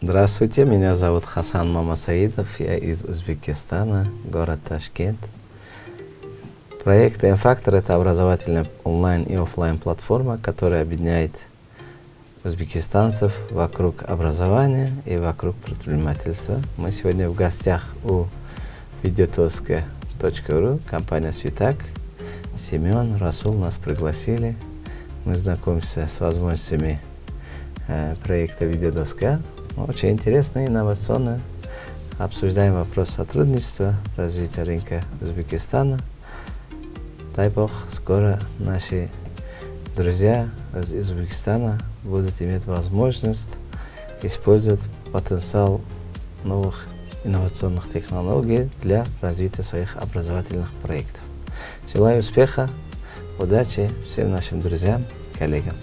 Здравствуйте, меня зовут Хасан Мамасаидов, я из Узбекистана, город Ташкент. Проект «М-фактор» — это образовательная онлайн и офлайн платформа, которая объединяет узбекистанцев вокруг образования и вокруг предпринимательства. Мы сегодня в гостях у видеотоска.ру, компания «Светак». Семен, Расул нас пригласили. Мы знакомимся с возможностями э, проекта «Видеодоска». Очень интересно и инновационно. Обсуждаем вопрос сотрудничества, развития рынка Узбекистана. Дай Бог, скоро наши друзья из Узбекистана будут иметь возможность использовать потенциал новых инновационных технологий для развития своих образовательных проектов. Желаю успеха, удачи всем нашим друзьям, коллегам.